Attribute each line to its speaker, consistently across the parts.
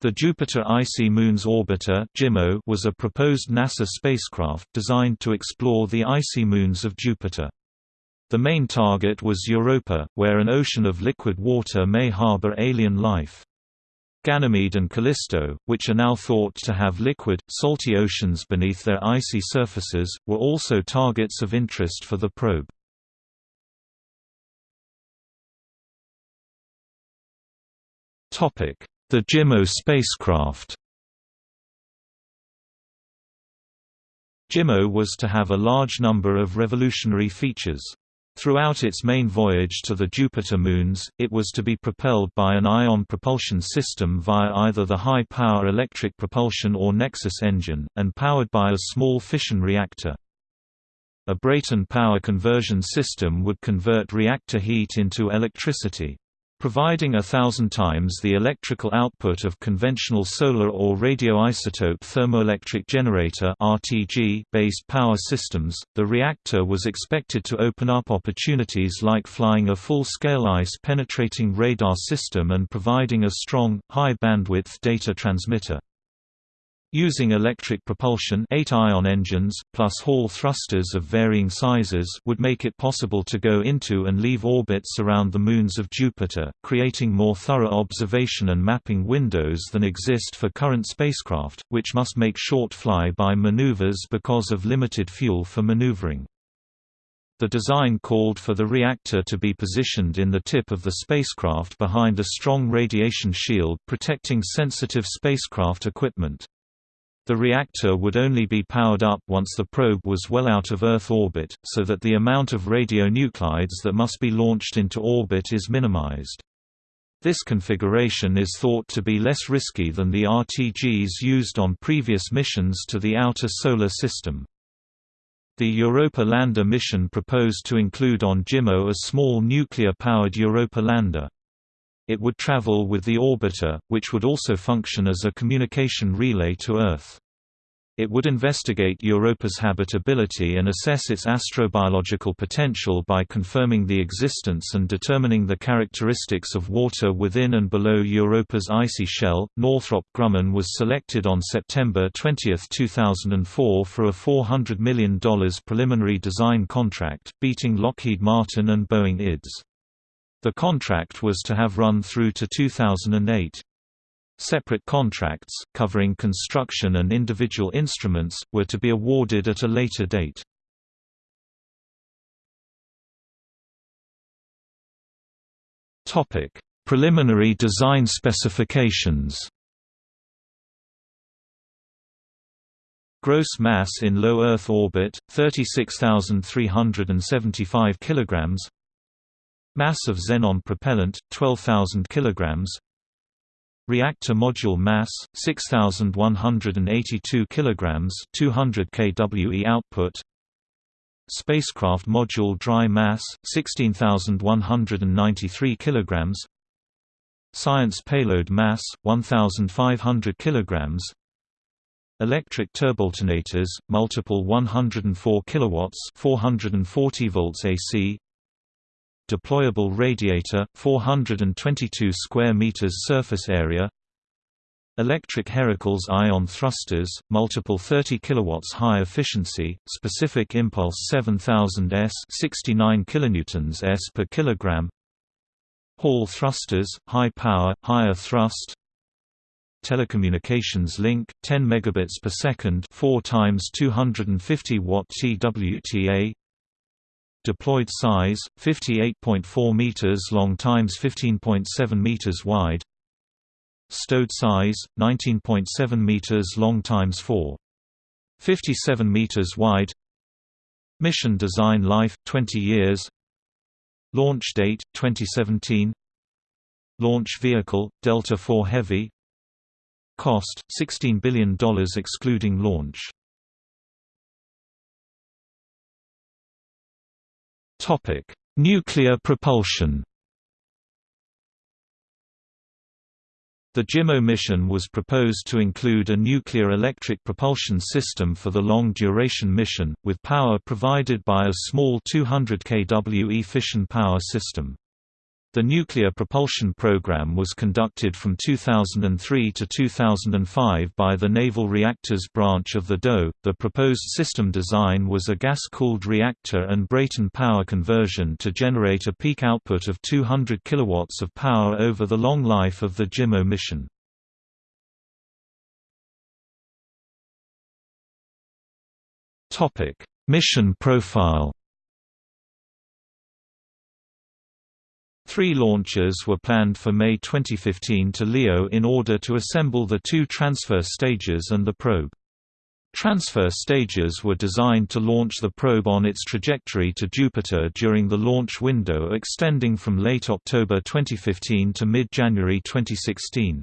Speaker 1: The Jupiter Icy Moons Orbiter was a proposed NASA spacecraft designed to explore the icy moons of Jupiter. The main target was Europa, where an ocean of liquid water may harbor alien life. Ganymede and Callisto, which are now thought to have liquid, salty oceans beneath their icy surfaces, were also targets of interest for the probe. Topic: the JIMO spacecraft JIMO was to have a large number of revolutionary features. Throughout its main voyage to the Jupiter moons, it was to be propelled by an ion propulsion system via either the high-power electric propulsion or NEXIS engine, and powered by a small fission reactor. A Brayton power conversion system would convert reactor heat into electricity providing a thousand times the electrical output of conventional solar or radioisotope thermoelectric generator based power systems. The reactor was expected to open up opportunities like flying a full-scale ice-penetrating radar system and providing a strong, high-bandwidth data transmitter. Using electric propulsion 8 ion engines, plus Hall thrusters of varying sizes would make it possible to go into and leave orbits around the moons of Jupiter, creating more thorough observation and mapping windows than exist for current spacecraft, which must make short fly-by maneuvers because of limited fuel for maneuvering. The design called for the reactor to be positioned in the tip of the spacecraft behind a strong radiation shield protecting sensitive spacecraft equipment. The reactor would only be powered up once the probe was well out of Earth orbit, so that the amount of radionuclides that must be launched into orbit is minimized. This configuration is thought to be less risky than the RTGs used on previous missions to the outer solar system. The Europa lander mission proposed to include on JIMO a small nuclear-powered Europa lander. It would travel with the orbiter, which would also function as a communication relay to Earth. It would investigate Europa's habitability and assess its astrobiological potential by confirming the existence and determining the characteristics of water within and below Europa's icy shell. Northrop Grumman was selected on September 20, 2004 for a $400 million preliminary design contract, beating Lockheed Martin and Boeing IDS. The contract was to have run through to 2008. Separate contracts, covering construction and individual instruments, were to be awarded at a later date. Preliminary design specifications Gross mass in low Earth orbit 36375 kilograms Mass of xenon propellant 12000 kg Reactor module mass 6182 kg 200 kWe output. Spacecraft module dry mass 16193 kg Science payload mass 1500 kg Electric turboalternators multiple 104 kilowatts 440 volts AC deployable radiator 422 square meters surface area Electric Heracles ion thrusters, multiple 30 kilowatts high efficiency, specific impulse 7000 s, 69 kilonewtons s per kilogram. Hall thrusters, high power, higher thrust. Telecommunications link, 10 megabits per second, 4 times 250 watt TWTA deployed size 58.4 meters long times 15.7 meters wide. Stowed size 19.7 meters long times 4 57 meters wide. Mission design life 20 years. Launch date 2017 launch vehicle delta IV heavy. Cost $16 billion excluding launch Topic: Nuclear propulsion. The JIMO mission was proposed to include a nuclear electric propulsion system for the long-duration mission, with power provided by a small 200 kWe fission power system. The nuclear propulsion program was conducted from 2003 to 2005 by the Naval Reactors branch of the DOE. The proposed system design was a gas-cooled reactor and Brayton power conversion to generate a peak output of 200 kilowatts of power over the long life of the JIMO mission. Mission profile Three launches were planned for May 2015 to LEO in order to assemble the two transfer stages and the probe. Transfer stages were designed to launch the probe on its trajectory to Jupiter during the launch window extending from late October 2015 to mid-January 2016.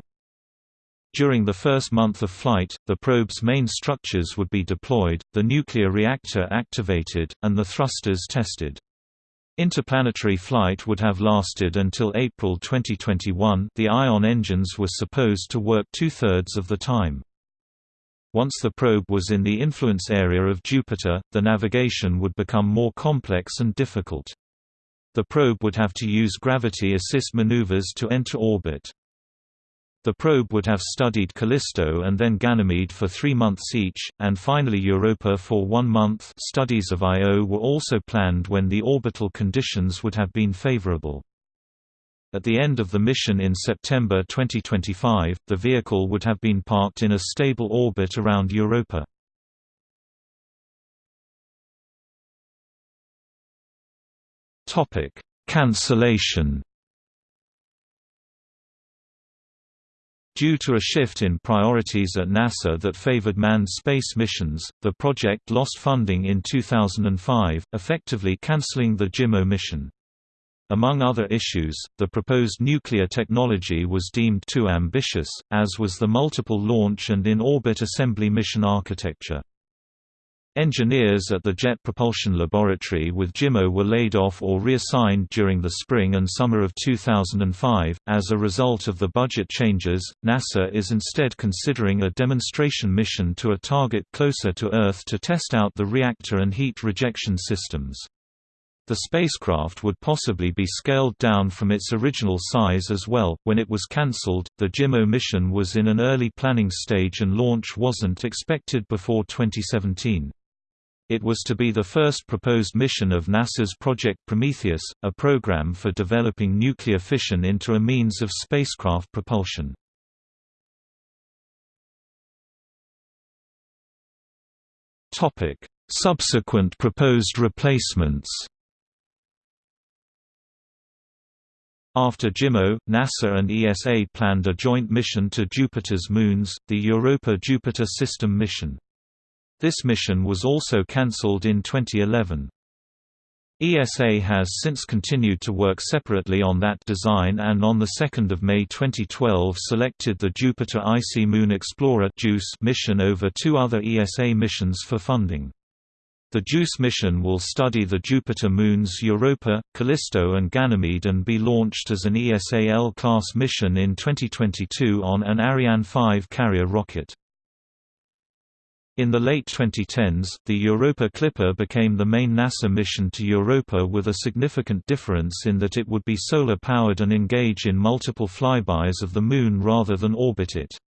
Speaker 1: During the first month of flight, the probe's main structures would be deployed, the nuclear reactor activated, and the thrusters tested. Interplanetary flight would have lasted until April 2021 the Ion engines were supposed to work two-thirds of the time. Once the probe was in the influence area of Jupiter, the navigation would become more complex and difficult. The probe would have to use gravity assist maneuvers to enter orbit. The probe would have studied Callisto and then Ganymede for three months each, and finally Europa for one month studies of Io were also planned when the orbital conditions would have been favorable. At the end of the mission in September 2025, the vehicle would have been parked in a stable orbit around Europa. Cancellation Due to a shift in priorities at NASA that favored manned space missions, the project lost funding in 2005, effectively canceling the JIMO mission. Among other issues, the proposed nuclear technology was deemed too ambitious, as was the multiple launch and in-orbit assembly mission architecture. Engineers at the Jet Propulsion Laboratory with JIMO were laid off or reassigned during the spring and summer of 2005. As a result of the budget changes, NASA is instead considering a demonstration mission to a target closer to Earth to test out the reactor and heat rejection systems. The spacecraft would possibly be scaled down from its original size as well. When it was cancelled, the JIMO mission was in an early planning stage and launch wasn't expected before 2017. It was to be the first proposed mission of NASA's Project Prometheus, a program for developing nuclear fission into a means of spacecraft propulsion. Subsequent proposed replacements After JIMO, NASA and ESA planned a joint mission to Jupiter's moons, the Europa-Jupiter System mission. This mission was also cancelled in 2011. ESA has since continued to work separately on that design and on 2 May 2012 selected the Jupiter Icy Moon Explorer mission over two other ESA missions for funding. The JUICE mission will study the Jupiter moons Europa, Callisto and Ganymede and be launched as an ESA L-class mission in 2022 on an Ariane 5 carrier rocket. In the late 2010s, the Europa Clipper became the main NASA mission to Europa with a significant difference in that it would be solar-powered and engage in multiple flybys of the Moon rather than orbit it.